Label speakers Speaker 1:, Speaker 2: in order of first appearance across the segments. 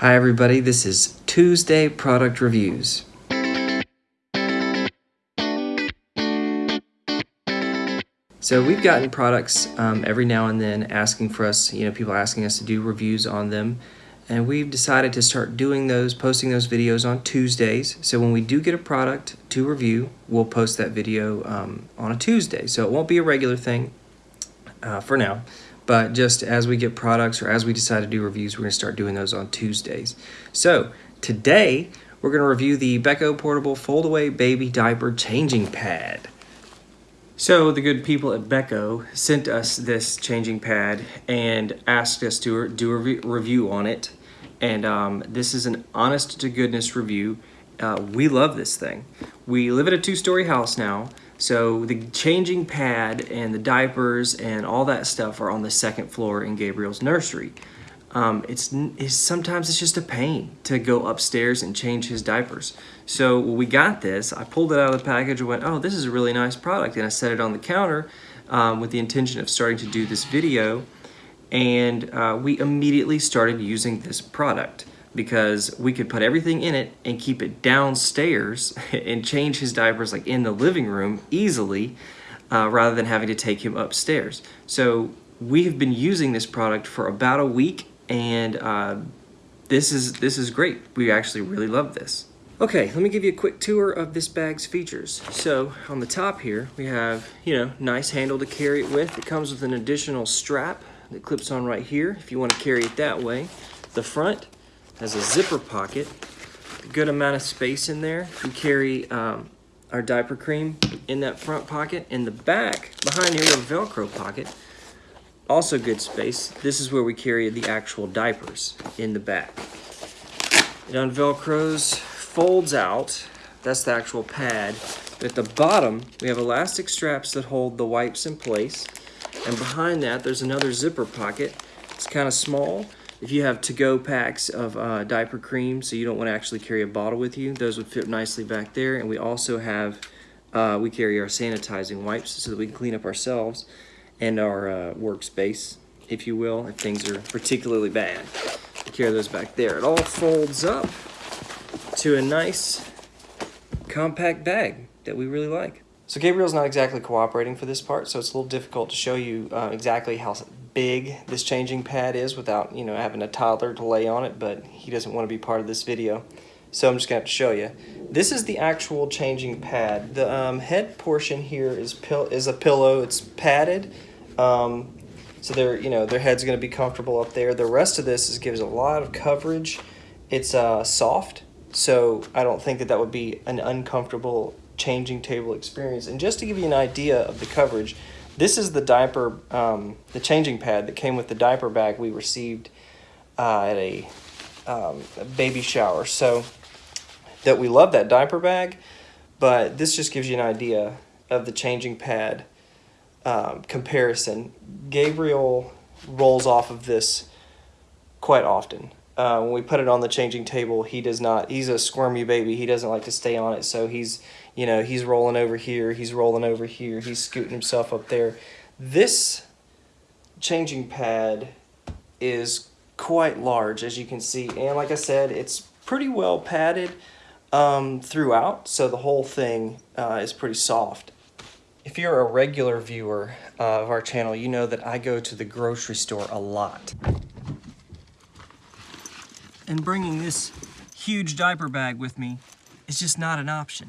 Speaker 1: Hi everybody, this is Tuesday Product Reviews. So we've gotten products um, every now and then asking for us, you know, people asking us to do reviews on them. And we've decided to start doing those, posting those videos on Tuesdays. So when we do get a product to review, we'll post that video um, on a Tuesday. So it won't be a regular thing uh, for now. But just as we get products or as we decide to do reviews, we're going to start doing those on Tuesdays. So today, we're going to review the Becco Portable Foldaway Baby Diaper Changing Pad. So the good people at Becco sent us this changing pad and asked us to do a review on it. And um, this is an honest to goodness review. Uh, we love this thing. We live at a two-story house now, so the changing pad and the diapers and all that stuff are on the second floor in Gabriel's nursery. Um, it's, it's, sometimes it's just a pain to go upstairs and change his diapers. So when we got this, I pulled it out of the package and went, oh, this is a really nice product. And I set it on the counter um, with the intention of starting to do this video. And uh, we immediately started using this product because we could put everything in it and keep it downstairs and change his diapers like in the living room easily uh, rather than having to take him upstairs. So we have been using this product for about a week and uh, this is this is great. We actually really love this. Okay, let me give you a quick tour of this bag's features. So on the top here, we have, you know, nice handle to carry it with. It comes with an additional strap that clips on right here if you want to carry it that way. The front has a zipper pocket, a good amount of space in there. We carry um, our diaper cream in that front pocket. In the back, behind here, have a Velcro pocket. Also good space. This is where we carry the actual diapers in the back. It unvelcros, folds out. That's the actual pad. At the bottom, we have elastic straps that hold the wipes in place. And behind that, there's another zipper pocket. It's kind of small, if you have to-go packs of uh, diaper cream, so you don't want to actually carry a bottle with you, those would fit nicely back there. And we also have, uh, we carry our sanitizing wipes so that we can clean up ourselves and our uh, workspace, if you will, if things are particularly bad. We carry those back there. It all folds up to a nice compact bag that we really like. So Gabriel's not exactly cooperating for this part, so it's a little difficult to show you uh, exactly how big this changing pad is without, you know, having a toddler to lay on it, but he doesn't want to be part of this video. So I'm just going to have to show you. This is the actual changing pad. The um, head portion here is pill is a pillow. It's padded. Um, so their, you know, their head's going to be comfortable up there. The rest of this is, gives a lot of coverage. It's uh, soft, so I don't think that that would be an uncomfortable changing table experience. And just to give you an idea of the coverage, this is the diaper, um, the changing pad that came with the diaper bag we received uh, at a, um, a baby shower. So that we love that diaper bag, but this just gives you an idea of the changing pad um, comparison. Gabriel rolls off of this quite often. Uh, when we put it on the changing table, he does not. He's a squirmy baby. He doesn't like to stay on it, so he's you know, he's rolling over here, he's rolling over here, he's scooting himself up there. This changing pad is quite large, as you can see. And like I said, it's pretty well padded um, throughout, so the whole thing uh, is pretty soft. If you're a regular viewer uh, of our channel, you know that I go to the grocery store a lot. And bringing this huge diaper bag with me is just not an option.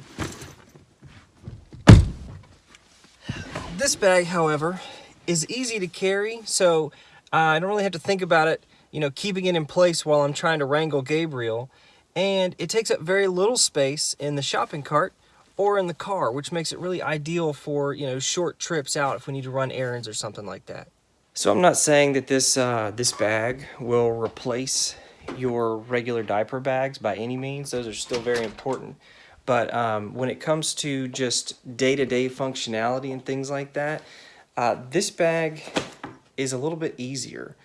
Speaker 1: This bag, however, is easy to carry, so uh, I don't really have to think about it, you know, keeping it in place while I'm trying to wrangle Gabriel. And it takes up very little space in the shopping cart or in the car, which makes it really ideal for, you know, short trips out if we need to run errands or something like that. So I'm not saying that this, uh, this bag will replace your regular diaper bags by any means. Those are still very important. But um, when it comes to just day-to-day -day functionality and things like that, uh, this bag is a little bit easier.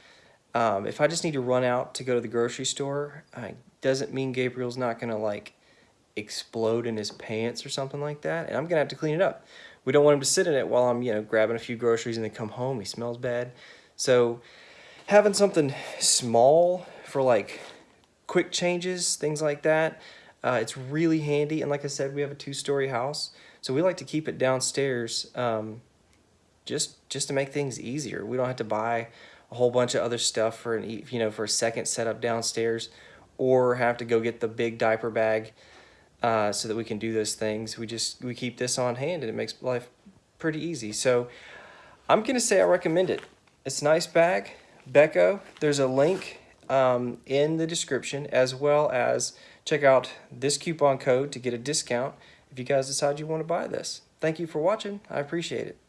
Speaker 1: Um, if I just need to run out to go to the grocery store, uh, doesn't mean Gabriel's not going to like explode in his pants or something like that. And I'm going to have to clean it up. We don't want him to sit in it while I'm, you know, grabbing a few groceries and then come home. He smells bad. So having something small for like quick changes, things like that. Uh, it's really handy, and like I said, we have a two-story house, so we like to keep it downstairs um, just just to make things easier. We don't have to buy a whole bunch of other stuff for an you know for a second setup downstairs, or have to go get the big diaper bag uh, so that we can do those things. We just we keep this on hand, and it makes life pretty easy. So I'm gonna say I recommend it. It's a nice bag, Becco. There's a link um, in the description as well as check out this coupon code to get a discount if you guys decide you want to buy this. Thank you for watching. I appreciate it.